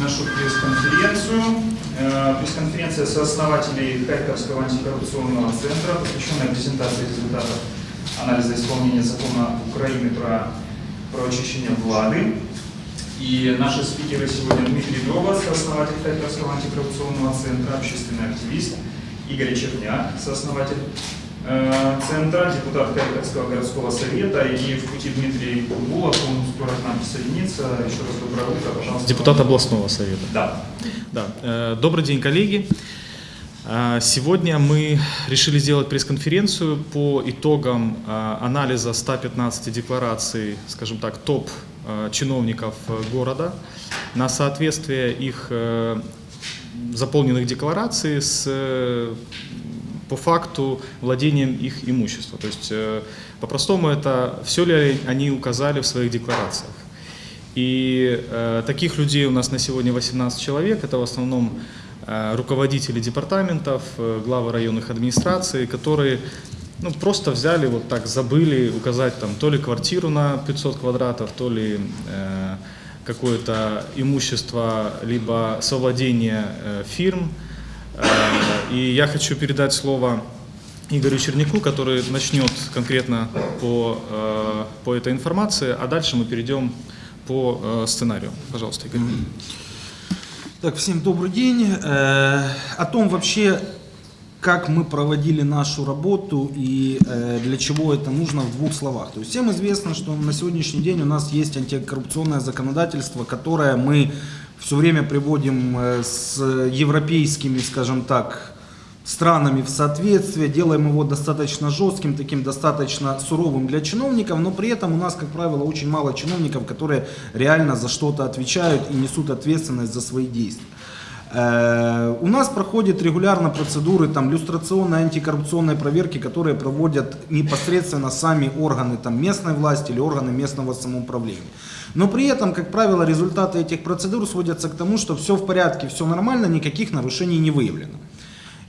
нашу пресс-конференцию. Э, Пресс-конференция сооснователей Харьковского антикоррупционного центра, посвященная презентации результатов анализа исполнения закона Украины про, про очищение влады. И наши спикеры сегодня Дмитрий Дрова, сооснователь Харьковского антикоррупционного центра, общественный активист, Игорь Черняк, сооснователь центра, депутат Харьковского городского совета и в пути Дмитрий Кубулов, он скоро к нам присоединится. Еще раз доброе утро, пожалуйста. Депутат областного совета. Да. Да. Э, Добрый день, коллеги. Э, Сегодня мы решили сделать пресс-конференцию по итогам э, анализа 115 деклараций, скажем так, топ чиновников города на соответствие их заполненных деклараций с по факту владением их имущества. То есть, э, по-простому, это все ли они указали в своих декларациях. И э, таких людей у нас на сегодня 18 человек. Это в основном э, руководители департаментов, э, главы районных администраций, которые ну, просто взяли, вот так забыли указать там то ли квартиру на 500 квадратов, то ли э, какое-то имущество, либо совладение э, фирм. Э, И я хочу передать слово Игорю Черняку, который начнет конкретно по, э, по этой информации, а дальше мы перейдем по э, сценарию. Пожалуйста, Игорь. Так, всем добрый день. Э, О том вообще, как мы проводили нашу работу и для чего это нужно в двух словах. То есть всем известно, что на сегодняшний день у нас есть антикоррупционное законодательство, которое мы все время приводим с европейскими, скажем так, странами в соответствие, делаем его достаточно жестким, таким достаточно суровым для чиновников, но при этом у нас, как правило, очень мало чиновников, которые реально за что-то отвечают и несут ответственность за свои действия. Э, У нас проходят регулярно процедуры там, люстрационной, антикоррупционной проверки, которые проводят непосредственно сами органы там, местной власти или органы местного самоуправления. Но при этом, как правило, результаты этих процедур сводятся к тому, что все в порядке, все нормально, никаких нарушений не выявлено.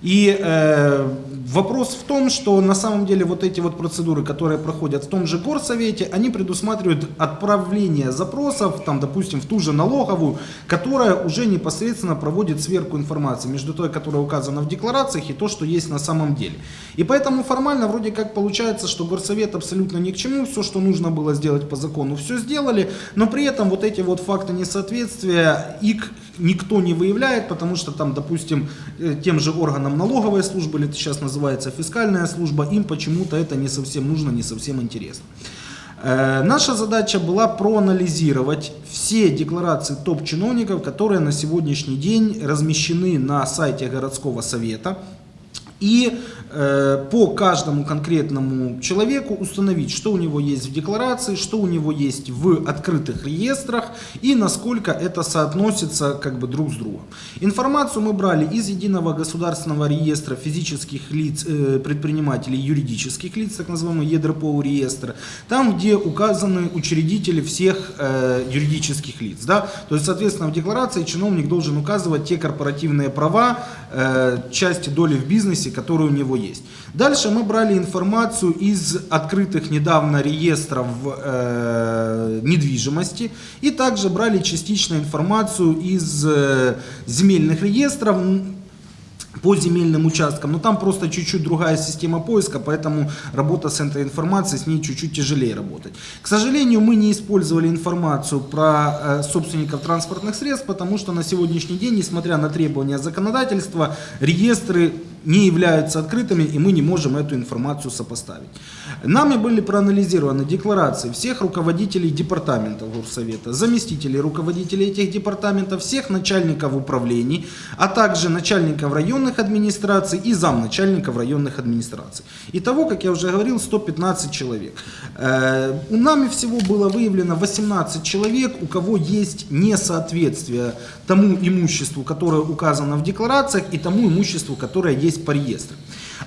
И э, вопрос в том, что на самом деле вот эти вот процедуры, которые проходят в том же горсовете, они предусматривают отправление запросов, там, допустим, в ту же налоговую, которая уже непосредственно проводит сверку информации между той, которая указана в декларациях, и то, что есть на самом деле. И поэтому формально вроде как получается, что горсовет абсолютно ни к чему, все, что нужно было сделать по закону, все сделали, но при этом вот эти вот факты несоответствия, их никто не выявляет, потому что там, допустим, э, тем же органам налоговой службы, или это сейчас называется фискальная служба, им почему-то это не совсем нужно, не совсем интересно. Э, Наша задача была проанализировать все декларации топ-чиновников, которые на сегодняшний день размещены на сайте городского совета. И э, по каждому конкретному человеку установить, что у него есть в декларации, что у него есть в открытых реестрах и насколько это соотносится как бы друг с другом. Информацию мы брали из единого государственного реестра физических лиц, э, предпринимателей, юридических лиц, так называемый ЕДРПО реестр, там, где указаны учредители всех э, юридических лиц. Да? То есть, соответственно, в декларации чиновник должен указывать те корпоративные права, э, части доли в бизнесе, которые у него есть. Дальше мы брали информацию из открытых недавно реестров э, недвижимости и также брали частично информацию из э, земельных реестров по земельным участкам, но там просто чуть-чуть другая система поиска, поэтому работа с этой информацией, с ней чуть-чуть тяжелее работать. К сожалению, мы не использовали информацию про э, собственников транспортных средств, потому что на сегодняшний день, несмотря на требования законодательства, реестры не являются открытыми, и мы не можем эту информацию сопоставить. Нами были проанализированы декларации всех руководителей департаментов Горсовета, заместителей руководителей этих департаментов, всех начальников управлений, а также начальников районных администраций и замначальников районных администраций. Итого, как я уже говорил, 115 человек. Э, У нами всего было выявлено 18 человек, у кого есть несоответствие тому имуществу, которое указано в декларациях, и тому имуществу, которое есть по реестру.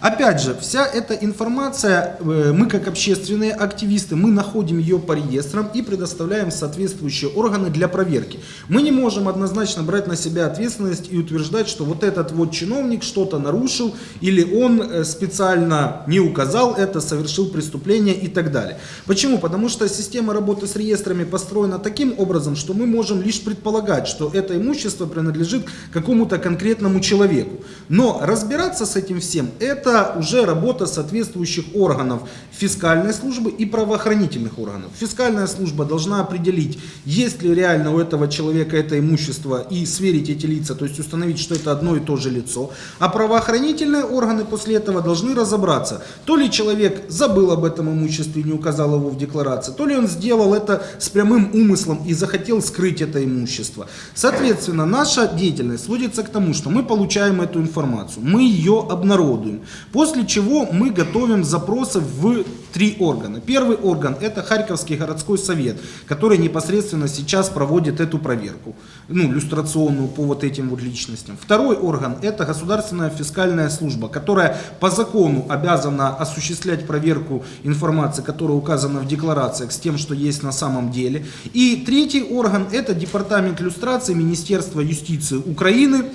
Опять же, вся эта информация, э, мы как общественные активисты, мы находим ее по реестрам и предоставляем соответствующие органы для проверки. Мы не можем однозначно брать на себя ответственность и утверждать, что вот этот вот чиновник что-то нарушил или он э, специально не указал это, совершил преступление и так далее. Почему? Потому что система работы с реестрами построена таким образом, что мы можем лишь предполагать, что это имущество принадлежит какому-то конкретному человеку. Но разбираться с этим всем, это уже работа соответствующих органов фискальной службы и правоохранительных органов. Фискальная служба должна определить, есть ли реально у этого человека это имущество и сверить эти лица, то есть установить, что это одно и то же лицо. А правоохранительные органы после этого должны разобраться, то ли человек забыл об этом имуществе и не указал его в декларации, то ли он сделал это с прямым умыслом и захотел скрыть это имущество. Соответственно, наша деятельность сводится к тому, что мы получаем эту информацию, мы ее обнародуем, после чего мы готовим запросы в три органа. Первый орган это Харьковский городской совет, который непосредственно сейчас проводит эту проверку, ну, люстрационную по вот этим вот личностям. Второй орган это Государственная фискальная служба, которая по закону обязана осуществлять проверку информации, которая указана в декларациях с тем, что есть на самом деле. И третий орган это Департамент люстрации Министерства юстиции Украины,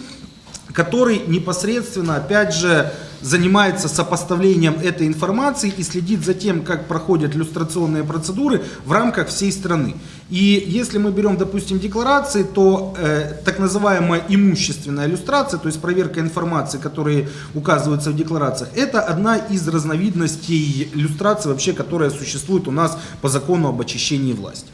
который непосредственно, опять же, занимается сопоставлением этой информации и следит за тем, как проходят иллюстрационные процедуры в рамках всей страны. И если мы берем, допустим, декларации, то э, так называемая имущественная иллюстрация, то есть проверка информации, которые указываются в декларациях, это одна из разновидностей иллюстрации вообще, которая существует у нас по закону об очищении власти.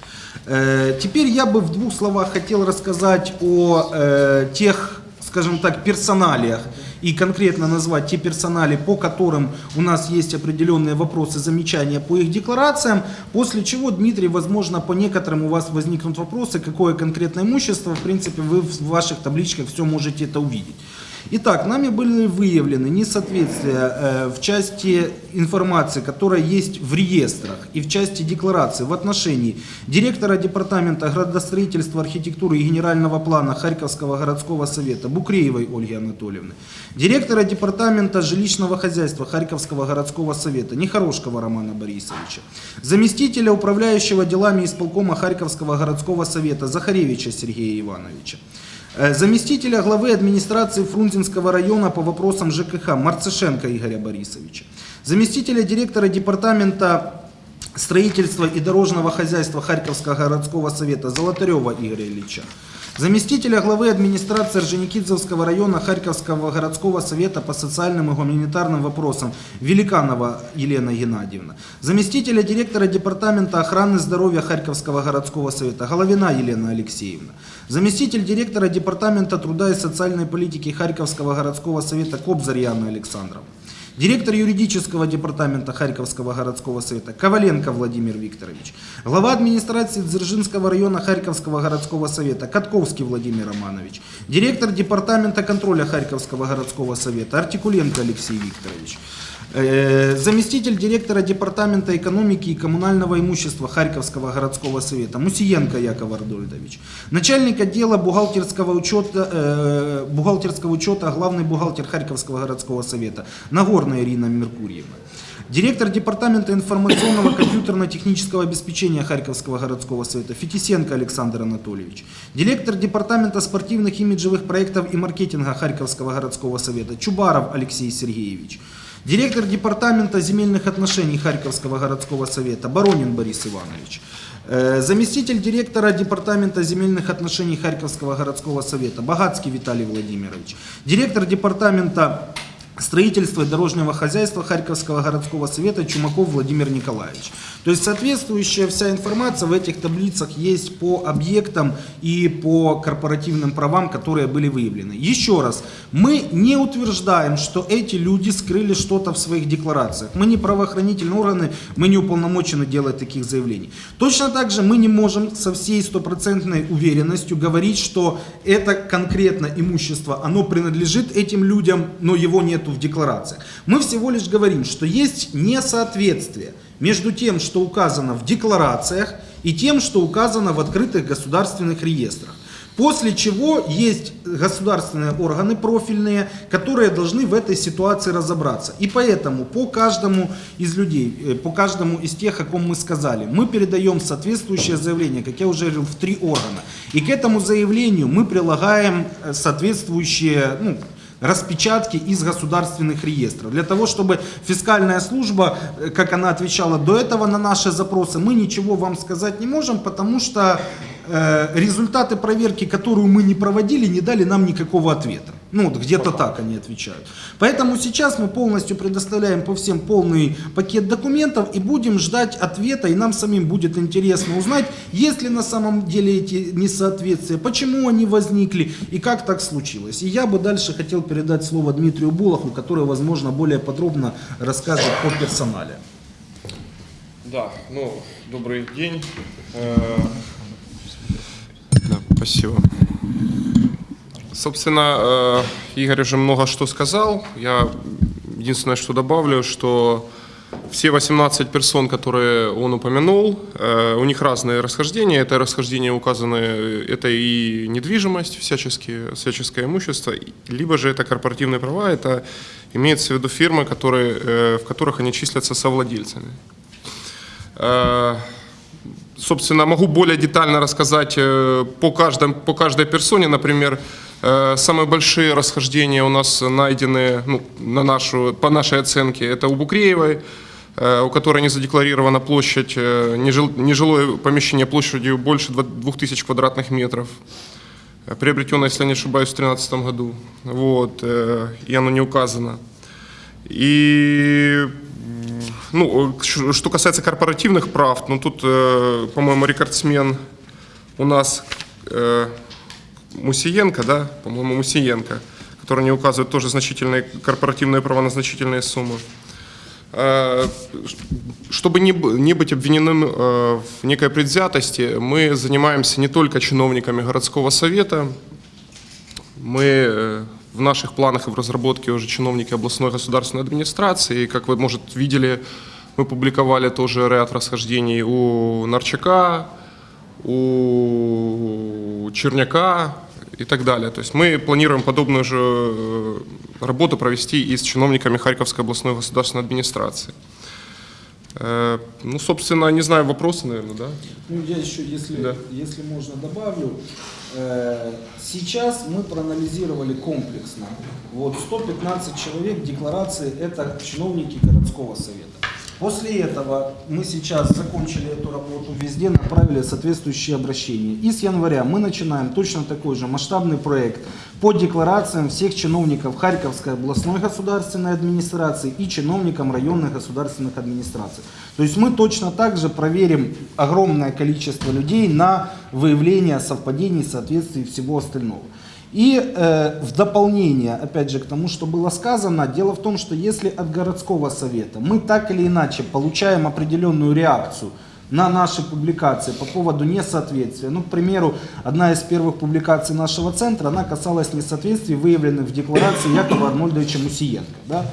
Э, теперь я бы в двух словах хотел рассказать о э, тех скажем так, персоналиях и конкретно назвать те персонали, по которым у нас есть определенные вопросы, замечания по их декларациям, после чего, Дмитрий, возможно, по некоторым у вас возникнут вопросы, какое конкретное имущество, в принципе, вы в ваших табличках все можете это увидеть. Итак, нами были выявлены несоответствия э, в части информации, которая есть в реестрах и в части декларации в отношении директора Департамента градостроительства, архитектуры и генерального плана Харьковского городского совета Букреевой Ольги Анатольевны, директора Департамента жилищного хозяйства Харьковского городского совета Нехорошкого Романа Борисовича, заместителя управляющего делами исполкома Харьковского городского совета Захаревича Сергея Ивановича, заместителя главы администрации Фрунзенского района по вопросам ЖКХ Марцишенко Игоря Борисовича, заместителя директора департамента строительства и дорожного хозяйства Харьковского городского совета Золотарева Игоря Ильича, заместителя главы администрации Орджоникидзевского района Харьковского городского совета по социальным и гуманитарным вопросам Великанова Елена Геннадьевна, заместителя директора департамента охраны здоровья Харьковского городского совета Головина Елена Алексеевна, заместитель директора департамента труда и социальной политики Харьковского городского совета Кобзарь Яна Александровна, директор юридического департамента Харьковского городского совета Коваленко Владимир Викторович, глава администрации Дзержинского района Харьковского городского совета Катковский Владимир Романович, директор департамента контроля Харьковского городского совета Артикуленко Алексей Викторович, заместитель директора Департамента экономики и коммунального имущества Харьковского городского совета Мусиенко Яков Ардольдович. Начальник отдела бухгалтерского учета, э, бухгалтерского учета, главный бухгалтер Харьковского городского совета Нагорная Ирина Меркурьевна. Директор Департамента информационного компьютерно-технического обеспечения Харьковского городского совета Фетисенко Александр Анатольевич. Директор Департамента спортивных имиджевых проектов и маркетинга Харьковского городского совета Чубаров Алексей Сергеевич. Директор Департамента земельных отношений Харьковского городского совета Баронин Борис Иванович. Э, заместитель директора Департамента земельных отношений Харьковского городского совета Богатский Виталий Владимирович. Директор Департамента строительства и дорожного хозяйства Харьковского городского совета Чумаков Владимир Николаевич. То есть соответствующая вся информация в этих таблицах есть по объектам и по корпоративным правам, которые были выявлены. Еще раз, мы не утверждаем, что эти люди скрыли что-то в своих декларациях. Мы не правоохранительные органы, мы не уполномочены делать таких заявлений. Точно так же мы не можем со всей стопроцентной уверенностью говорить, что это конкретно имущество, оно принадлежит этим людям, но его нету в декларациях. Мы всего лишь говорим, что есть несоответствие между тем, что указано в декларациях, и тем, что указано в открытых государственных реестрах. После чего есть государственные органы профильные, которые должны в этой ситуации разобраться. И поэтому по каждому из людей, э, по каждому из тех, о ком мы сказали, мы передаем соответствующее заявление, как я уже говорил, в три органа. И к этому заявлению мы прилагаем э, соответствующие ну, распечатки из государственных реестров. Для того, чтобы фискальная служба, э, как она отвечала до этого на наши запросы, мы ничего вам сказать не можем, потому что э, результаты проверки, которую мы не проводили, не дали нам никакого ответа. Ну, вот где-то так они отвечают. Поэтому сейчас мы полностью предоставляем по всем полный пакет документов и будем ждать ответа, и нам самим будет интересно узнать, есть ли на самом деле эти несоответствия, почему они возникли и как так случилось. И я бы дальше хотел передать слово Дмитрию Булаху, который, возможно, более подробно расскажет о персонале. Да, ну, добрый день. Э, Да, спасибо. Собственно, э, Игорь уже много что сказал. Я единственное, что добавлю, что все 18 персон, которые он упомянул, э, у них разные расхождения. Это расхождения указаны, это и недвижимость, всяческие, всяческое имущество, либо же это корпоративные права, это имеется в виду фирмы, которые, э, в которых они числятся совладельцами. Э, Собственно, могу более детально рассказать э, по, каждом, по каждой персоне. Например, э, самые большие расхождения у нас найдены ну, на нашу, по нашей оценке. Это у Букреевой, э, у которой не задекларирована площадь, э, нежил- нежилое помещение площадью больше 2000 квадратных метров. Э, Приобретенное, если я не ошибаюсь, в 2013 году. Вот, э, и оно не указано. И ну, что касается корпоративных прав, ну тут, э, по-моему, рекордсмен у нас э, Мусиенко, да, по-моему, Мусиенко, который не указывает тоже значительные корпоративные права на значительные суммы. Э, Чтобы не быть обвиненным э, в некой предвзятости, мы занимаемся не только чиновниками городского совета, мы э, в наших планах и в разработке уже чиновники областной государственной администрации. И, как вы, может, видели, мы публиковали тоже ряд расхождений у Нарчака, у Черняка и так далее. То есть мы планируем подобную же э, работу провести и с чиновниками Харьковской областной государственной администрации. Э, Ну, собственно, не знаю, вопросы, наверное, да? Ну, я еще, если, Да. если можно, добавлю. Э, Сейчас мы проанализировали комплексно. Вот 115 человек декларации – это чиновники городского совета. После этого мы сейчас закончили эту работу, везде направили соответствующие обращения. И с января мы начинаем точно такой же масштабный проект по декларациям всех чиновников Харьковской областной государственной администрации и чиновникам районных государственных администраций. То есть мы точно так же проверим огромное количество людей на выявление совпадений, соответствий и всего остального. И э, в дополнение, опять же, к тому, что было сказано, дело в том, что если от городского совета мы так или иначе получаем определенную реакцию на наши публикации по поводу несоответствия, ну, к примеру, одна из первых публикаций нашего центра, она касалась несоответствий, выявленных в декларации Якова Арнольдовича Мусиенко. Да?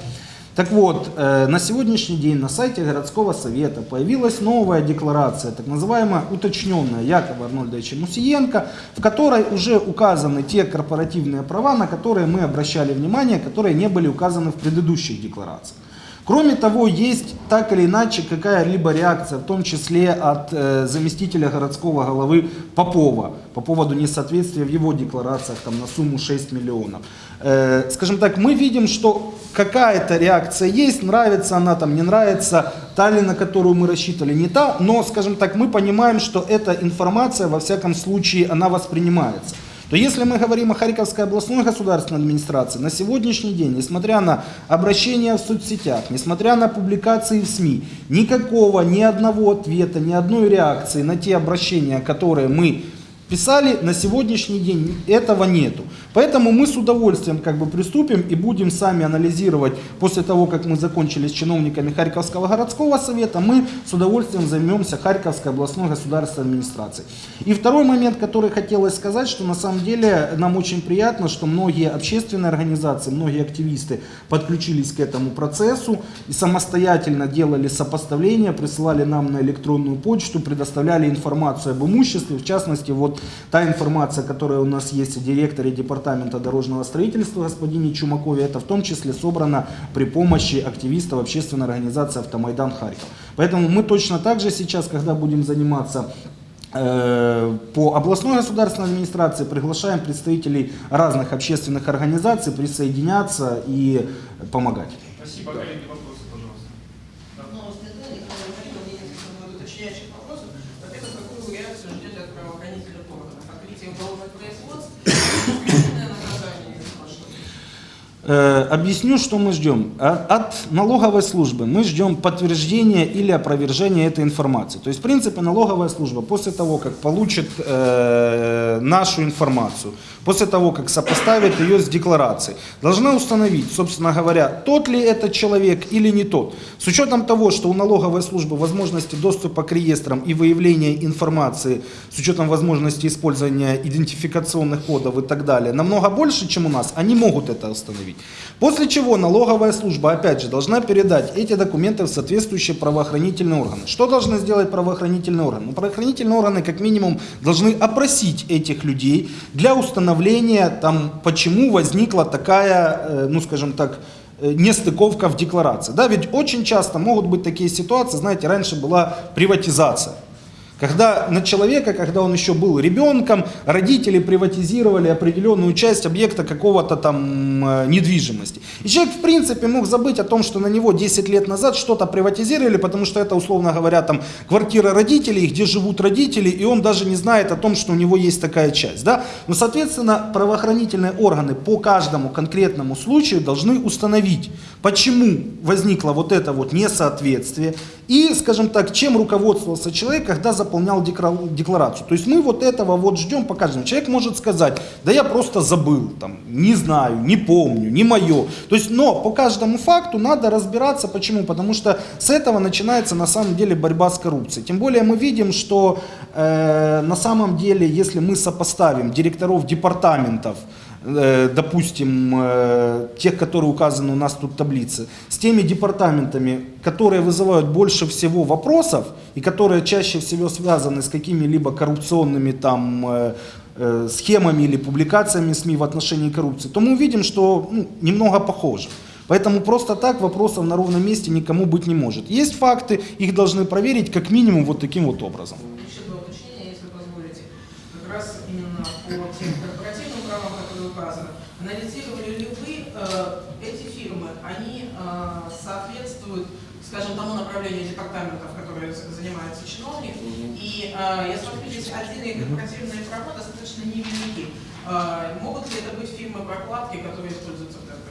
Так вот, э, на сегодняшний день на сайте городского совета появилась новая декларация, так называемая уточненная Якова Арнольдовича Мусиенко, в которой уже указаны те корпоративные права, на которые мы обращали внимание, которые не были указаны в предыдущих декларациях. Кроме того, есть так или иначе какая-либо реакция, в том числе от э, заместителя городского головы Попова по поводу несоответствия в его декларациях там, на сумму 6 миллионов. Э, скажем так, мы видим, что какая-то реакция есть, нравится она там, не нравится, та ли, на которую мы рассчитывали, не та, но, скажем так, мы понимаем, что эта информация, во всяком случае, она воспринимается. То если мы говорим о Харьковской областной государственной администрации, на сегодняшний день, несмотря на обращения в соцсетях, несмотря на публикации в СМИ, никакого, ни одного ответа, ни одной реакции на те обращения, которые мы писали, на сегодняшний день этого нету. Поэтому мы с удовольствием как бы приступим и будем сами анализировать, после того, как мы закончили с чиновниками Харьковского городского совета, мы с удовольствием займемся Харьковской областной государственной администрацией. И второй момент, который хотелось сказать, что на самом деле нам очень приятно, что многие общественные организации, многие активисты подключились к этому процессу и самостоятельно делали сопоставления, присылали нам на электронную почту, предоставляли информацию об имуществе, в частности, вот та информация, которая у нас есть о директоре департамента дорожного строительства господине Чумакове, это в том числе собрано при помощи активистов общественной организации «Автомайдан Харьков». Поэтому мы точно так же сейчас, когда будем заниматься э, по областной государственной администрации приглашаем представителей разных общественных организаций присоединяться и помогать. Спасибо, коллеги. Вопросы, пожалуйста. Ну, следы, Николай Марина, у меня несколько будет уточняющих вопросов. Во-первых, какую вы реакцию ждете от правоохранительных органов? Открытие уголовных производств, административное наказание или что? Э, Объясню, что мы ждем. А- От налоговой службы мы ждем подтверждения или опровержения этой информации. То есть, в принципе, налоговая служба после того, как получит э, нашу информацию, после того, как сопоставит ее с декларацией, должна установить, собственно говоря, тот ли это человек или не тот. С учетом того, что у налоговой службы возможности доступа к реестрам и выявления информации, с учетом возможности использования идентификационных кодов и так далее, намного больше, чем у нас, они могут это установить. После чего налоговая служба, опять же, должна передать эти документы в соответствующие правоохранительные органы. Что должны сделать правоохранительные органы? Ну, правоохранительные органы, как минимум, должны опросить этих людей для установления, там, почему возникла такая, э, ну, скажем так, э, нестыковка в декларации. Да, ведь очень часто могут быть такие ситуации, знаете, раньше была приватизация. Когда на человека, когда он еще был ребенком, родители приватизировали определенную часть объекта какого-то там э, недвижимости. И человек, в принципе, мог забыть о том, что на него 10 лет назад что-то приватизировали, потому что это, условно говоря, там квартира родителей, где живут родители, и он даже не знает о том, что у него есть такая часть. Да? Но, соответственно, правоохранительные органы по каждому конкретному случаю должны установить, почему возникло вот это вот несоответствие, и, скажем так, чем руководствовался человек, когда заполнял декларацию. То есть мы вот этого вот ждем по каждому. Человек может сказать, да я просто забыл, там, не знаю, не помню, не мое. То есть, но по каждому факту надо разбираться. Почему? Потому что с этого начинается на самом деле борьба с коррупцией. Тем более мы видим, что э, на самом деле, если мы сопоставим директоров департаментов, допустим, э, тех, которые указаны у нас тут в таблице, с теми департаментами, которые вызывают больше всего вопросов и которые чаще всего связаны с какими-либо коррупционными там э, э, схемами или публикациями СМИ в отношении коррупции, то мы увидим, что ну, немного похоже. Поэтому просто так вопросов на ровном месте никому быть не может. Есть факты, их должны проверить как минимум вот таким вот образом. Еще два уточнения, если позволите. Как раз именно по тем корпоративным указаны. Анализировали ли вы э, эти фирмы? Они э, соответствуют, скажем, тому направлению департаментов, которые з- занимается чиновник. И э, я смотрю, здесь отдельные корпоративные права достаточно невелики. Э, могут ли это быть фирмы прокладки, которые используются в ТРК?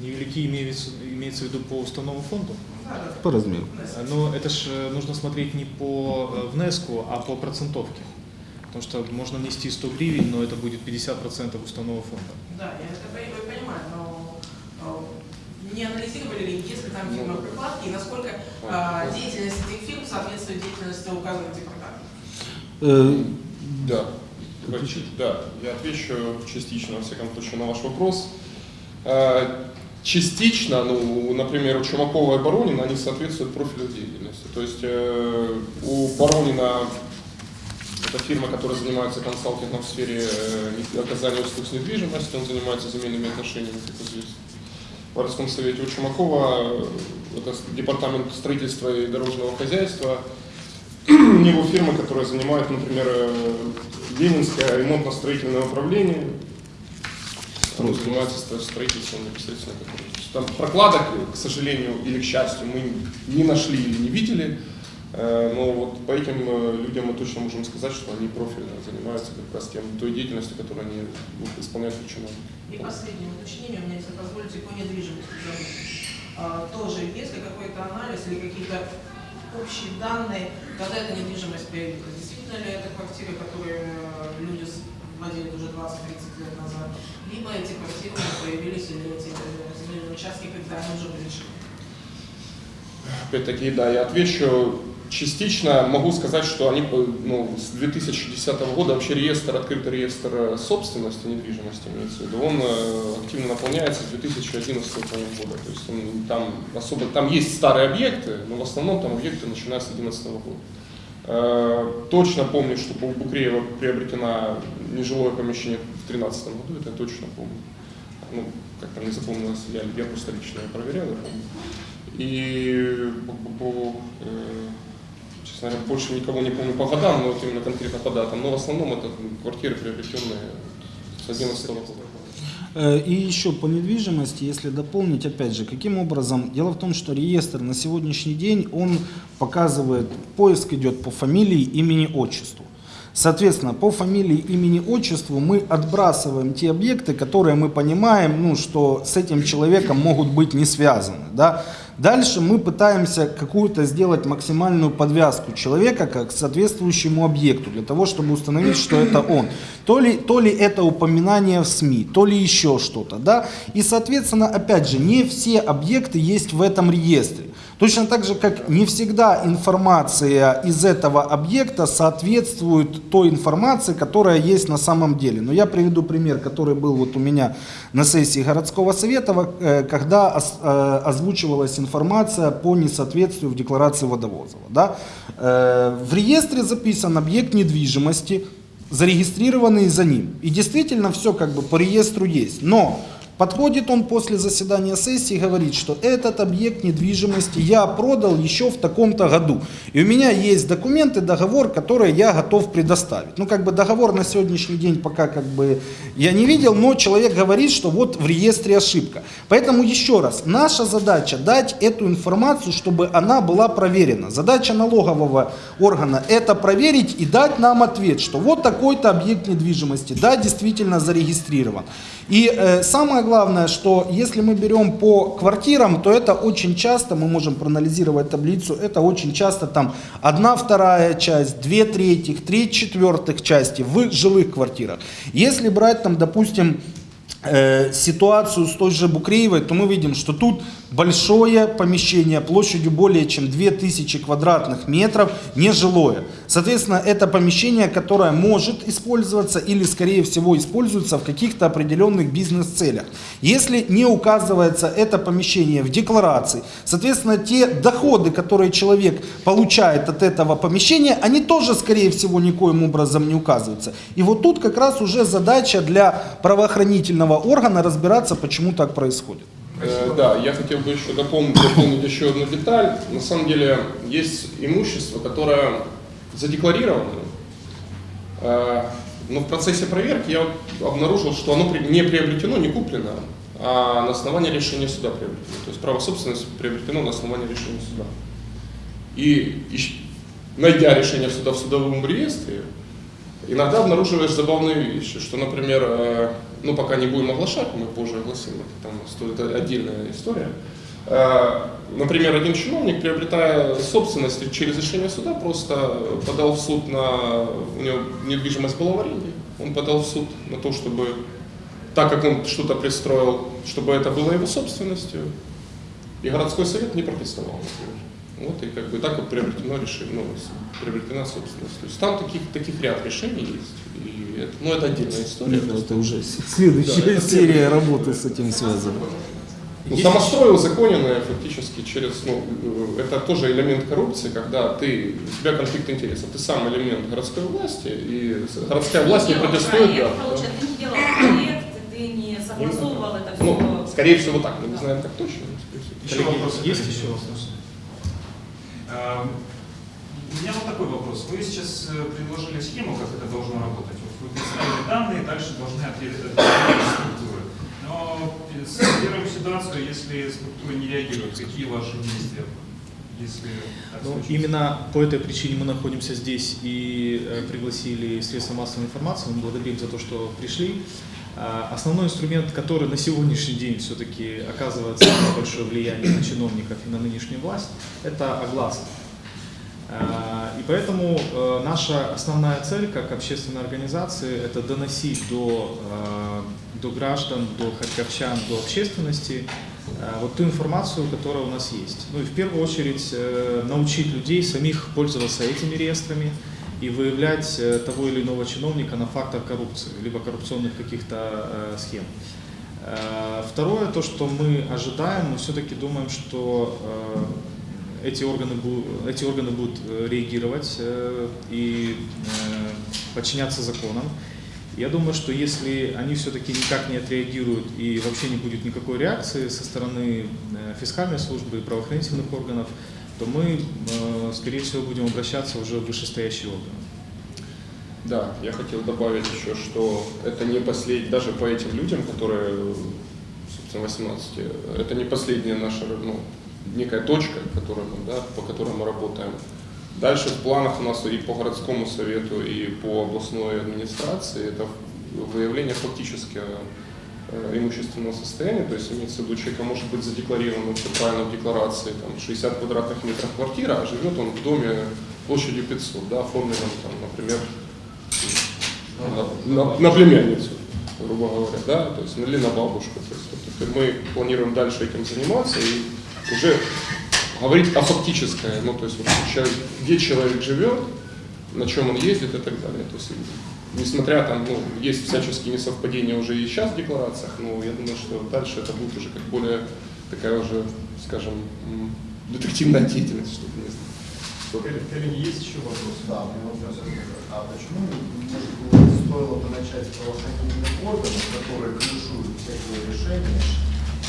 Невелики имеется, имеется в виду по уставному фонду? Да, да. По размеру. Но это ж э, нужно смотреть не по э, внеску, а по процентовке. Потому что можно внести 100 гривен, но это будет 50% уставного фонда. Да, я это по- понимаю, но не анализировали ли, есть ли там фирмы прокладки и насколько э, деятельность этих фирм соответствует деятельности указанных департаментов? Э, Да. Да, я отвечу частично, во всяком случае, на ваш вопрос. Э, Частично, ну, например, у Чумакова и Баронина, они соответствуют профилю деятельности. То есть э, у Баронина это фирма, которая занимается консалтингом в сфере э, оказания услуг с недвижимостью, он занимается земельными отношениями, как известно. В городском совете у Чумакова э, это департамент строительства и дорожного хозяйства, у него фирма, которая занимает, например, э, Ленинское ремонтно-строительное управление, оно занимается стро- строительством непосредственно. Там прокладок, к сожалению или к счастью, мы не нашли или не видели, но вот по этим э, людям мы точно можем сказать, что они профильно занимаются как раз тем, той деятельностью, которую они ну, исполняют как чиновники. И последнее уточнение у меня, если позволите, по недвижимости. А, тоже есть ли какой-то анализ или какие-то общие данные, когда эта недвижимость появилась? Действительно ли это квартиры, которые э, люди владели уже 20-30 лет назад? Либо эти квартиры уже появились или эти э, земельные участки, когда они уже были решены? Опять-таки, да, я отвечу частично. Могу сказать, что они ну, с 2010 года вообще реестр, открытый реестр э, собственности недвижимости имеется в виду, он э, активно наполняется с 2011 по-моему, года. То есть он, там особо, там есть старые объекты, но в основном там объекты начиная с 2011 года. Э, Точно помню, что у Букреева приобретено нежилое помещение в 2013 году, это я точно помню. Ну, как там не запомнилось, я, я просто лично проверял, я помню. И по, по- э, говоря, больше никого не помню по годам, но вот именно конкретно по датам. Но в основном это квартиры, приобретенные с 11 года. Э, И еще по недвижимости, если дополнить, опять же, каким образом? Дело в том, что реестр на сегодняшний день, он показывает, поиск идет по фамилии, имени, отчеству. Соответственно, по фамилии, имени, отчеству мы отбрасываем те объекты, которые мы понимаем, ну, что с этим человеком могут быть не связаны. Да? Дальше мы пытаемся какую-то сделать максимальную подвязку человека как к соответствующему объекту, для того, чтобы установить, что это он. То ли, то ли это упоминание в СМИ, то ли еще что-то. Да? И, соответственно, опять же, не все объекты есть в этом реестре. Точно так же, как не всегда информация из этого объекта соответствует той информации, которая есть на самом деле. Но я приведу пример, который был вот у меня на сессии городского совета, э, когда э, озвучивалась информация по несоответствию в декларации водовозова. Да? Э, В реестре записан объект недвижимости, зарегистрированный за ним. И действительно все как бы по реестру есть. Но Подходит он после заседания сессии и говорит, что этот объект недвижимости я продал еще в таком-то году. И у меня есть документы, договор, который я готов предоставить. Ну, как бы договор на сегодняшний день пока как бы я не видел, но человек говорит, что вот в реестре ошибка. Поэтому еще раз, наша задача дать эту информацию, чтобы она была проверена. Задача налогового органа это проверить и дать нам ответ, что вот такой-то объект недвижимости, да, действительно зарегистрирован. И э, самое главное, что если мы берем по квартирам, то это очень часто, мы можем проанализировать таблицу, это очень часто там одна вторая часть, две третьих, три четвертых части в жилых квартирах. Если брать там, допустим, ситуацию с той же Букреевой, то мы видим, что тут большое помещение площадью более чем 2000 квадратных метров, нежилое. Соответственно, это помещение, которое может использоваться или, скорее всего, используется в каких-то определенных бизнес-целях. Если не указывается это помещение в декларации, соответственно, те доходы, которые человек получает от этого помещения, они тоже, скорее всего, никоим образом не указываются. И вот тут как раз уже задача для правоохранительного органа разбираться, почему так происходит. Э, Да, я хотел бы еще дополнить, дополнить еще одну деталь. На самом деле есть имущество, которое задекларировано, э, но в процессе проверки я обнаружил, что оно не приобретено, не куплено, а на основании решения суда приобретено. То есть право собственности приобретено на основании решения суда. И ищ- найдя решение суда в судовом реестре, иногда обнаруживаешь забавные вещи, что, например, э, ну пока не будем оглашать, мы позже огласим, это там стоит отдельная история. Э, Например, один чиновник, приобретая собственность через решение суда, просто подал в суд на... У него недвижимость была в аренде. Он подал в суд на то, чтобы, так как он что-то пристроил, чтобы это было его собственностью. И городской совет не протестовал, например. Вот и как бы так вот приобретено решение, ну, приобретена собственность. То есть там таких, таких ряд решений есть. И это, ну, это отдельная история. Это уже следующая серия работы с этим связана. Ну, самострой узаконенное фактически через, ну, э, это тоже элемент коррупции, когда ты, у тебя конфликт интересов, ты сам элемент городской власти, и городская власть не протестует. проект, да. получается, ты не делал проект, ты не согласовывал это все. Ну, скорее всего так, мы не знаем так точно. Еще Коллеги, вопрос. есть еще вопросы? Эм, У меня вот такой вопрос. Вы сейчас э, предложили схему, как это должно работать. Вот вы представили данные, дальше должны ответить структуры. Но первую ситуацию, если структуры не реагируют, какие ваши действия? Если Ну, именно по этой причине мы находимся здесь и э, пригласили средства массовой информации. Мы благодарим за то, что пришли. А, Основной инструмент, который на сегодняшний день все-таки оказывает самое большое влияние на чиновников и на нынешнюю власть, это огласка. И поэтому э, наша основная цель как общественной организации – это доносить до, э, до граждан, до харьковчан, до общественности э, вот ту информацию, которая у нас есть. Ну и в первую очередь научить людей самих пользоваться этими реестрами и выявлять э, того или иного чиновника на фактор коррупции, либо коррупционных каких-то э, схем. Э, Второе, то, что мы ожидаем, мы все-таки думаем, что эти органы, эти органы будут реагировать и подчиняться законам. Я думаю, что если они все-таки никак не отреагируют и вообще не будет никакой реакции со стороны фискальной службы и правоохранительных органов, то мы, э, скорее всего, будем обращаться уже в вышестоящие органы. Да, я хотел добавить еще, что это не последний, даже по этим людям, которые, собственно, 18, это не последняя наша, ну, некая точка, которая мы, да, по которой мы работаем. Дальше в планах у нас и по городскому совету, и по областной администрации это выявление фактически имущественного состояния, то есть имеется в виду, человека может быть задекларировано все правильно в декларации, там 60 квадратных метров квартира, а живет он в доме площадью 500, да, оформленном там, например, на, на- на племянницу, грубо говоря, да, то есть, ну, или на бабушку. То есть, вот, мы планируем дальше этим заниматься и уже говорить о фактическое, ну, то есть, вот, где человек живет, на чем он ездит и так далее. То есть, несмотря там, ну, есть всяческие несовпадения уже и сейчас в декларациях, но я думаю, что дальше это будет уже как более такая уже, скажем, детективная деятельность, чтобы не знаю. Коллеги, есть еще вопросы? Да, у меня вопрос. А почему, может быть, стоило бы начать с правоохранительных органов, которые крышуют всякие решения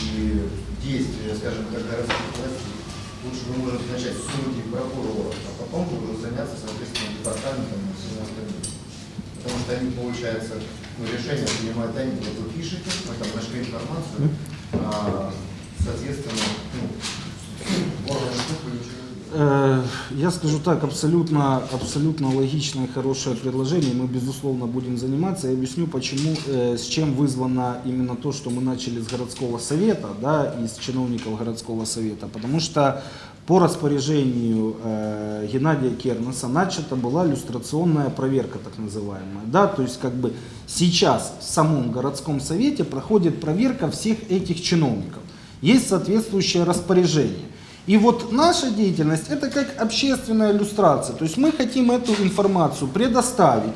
и действия, скажем так, городских властей? Лучше вы можете начать с судей, прокуроров, а потом уже заняться, соответственно, департаментом и всем остальным. Потому что они, получается, ну, решения принимают они, вот вы пишете, мы там нашли информацию, а, соответственно, ну, органы делают. Э, Я скажу так, абсолютно, абсолютно логичное, хорошее предложение. Мы, безусловно, будем заниматься. Я объясню, почему, э, с чем вызвано именно то, что мы начали с городского совета, да, и с чиновников городского совета. Потому что по распоряжению э, Геннадия Кернеса начата была иллюстрационная проверка, так называемая. Да? То есть как бы сейчас в самом городском совете проходит проверка всех этих чиновников. Есть соответствующее распоряжение. И вот наша деятельность это как общественная иллюстрация. То есть мы хотим эту информацию предоставить.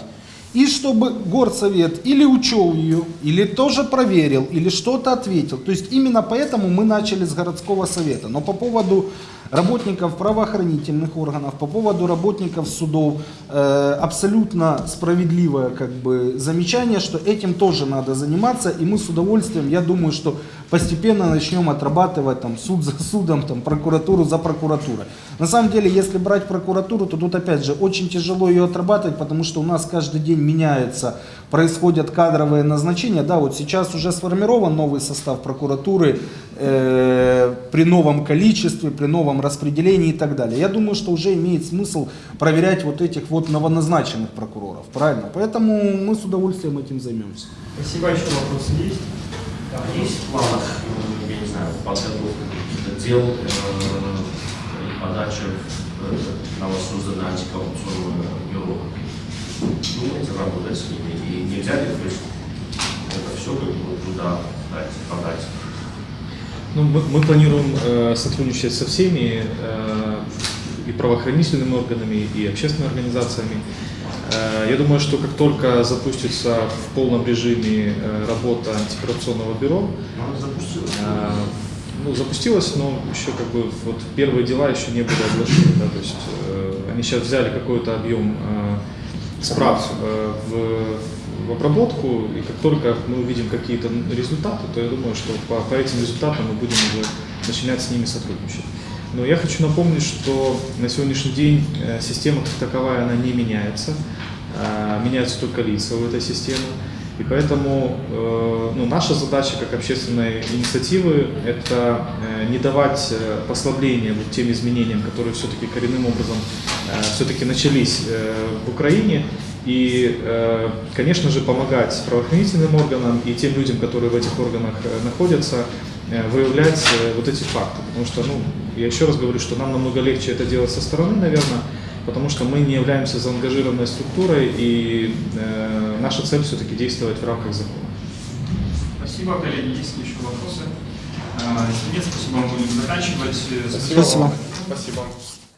И чтобы горсовет или учел ее, или тоже проверил, или что-то ответил. То есть именно поэтому мы начали с городского совета. Но по поводу работников правоохранительных органов, по поводу работников судов, э, абсолютно справедливое как бы, замечание, что этим тоже надо заниматься. И мы с удовольствием, я думаю, что постепенно начнем отрабатывать там, суд за судом, там, прокуратуру за прокуратурой. На самом деле, если брать прокуратуру, то тут опять же очень тяжело ее отрабатывать, потому что у нас каждый день меняется, происходят кадровые назначения. Да, вот сейчас уже сформирован новый состав прокуратуры э, при новом количестве, при новом распределении и так далее. Я думаю, что уже имеет смысл проверять вот этих вот новоназначенных прокуроров, правильно? Поэтому мы с удовольствием этим займемся. Спасибо, еще вопросы есть? Есть в планах, ну, я не знаю, подготовка каких-то дел э, и подача в, э, на воссозданное антикоррупционное бюро? Думаете работать с ними? И нельзя ли то есть, это все как бы туда дать, подать? Ну, мы, мы планируем э, сотрудничать со всеми э, и правоохранительными органами, и общественными организациями. Э, я думаю, что как только запустится в полном режиме э, работа антикоррупционного бюро, Ну, запустилось. э, ну, запустилась, но еще как бы вот первые дела еще не были оглашены. Да, то есть э, они сейчас взяли какой-то объем э, справ э, в, в обработку, и как только мы увидим какие-то результаты, то я думаю, что по, по этим результатам мы будем уже начинать с ними сотрудничать. Но я хочу напомнить, что на сегодняшний день э, система как таковая, она не меняется. Э, Меняются только лица в этой системе. И поэтому э, ну, наша задача как общественной инициативы – это э, не давать послабления вот тем изменениям, которые все-таки коренным образом все-таки начались в Украине. И, конечно же, помогать правоохранительным органам и тем людям, которые в этих органах находятся, выявлять вот эти факты. Потому что, ну, я еще раз говорю, что нам намного легче это делать со стороны, наверное, потому что мы не являемся заангажированной структурой, и э, наша цель все-таки действовать в рамках закона. Спасибо, коллеги. Есть ли еще вопросы? Если нет, спасибо, мы будем заканчивать. Спасибо. Спасибо.